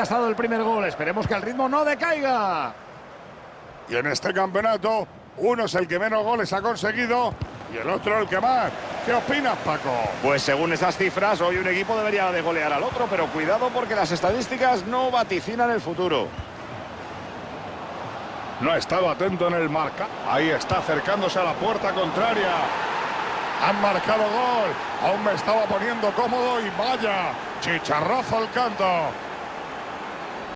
ha estado el primer gol. Esperemos que el ritmo no decaiga. Y en este campeonato, uno es el que menos goles ha conseguido y el otro el que más. ¿Qué opinas, Paco? Pues según esas cifras, hoy un equipo debería de golear al otro, pero cuidado porque las estadísticas no vaticinan el futuro. No ha estado atento en el marca. Ahí está acercándose a la puerta contraria. Han marcado gol. Aún me estaba poniendo cómodo y vaya, chicharrazo al canto.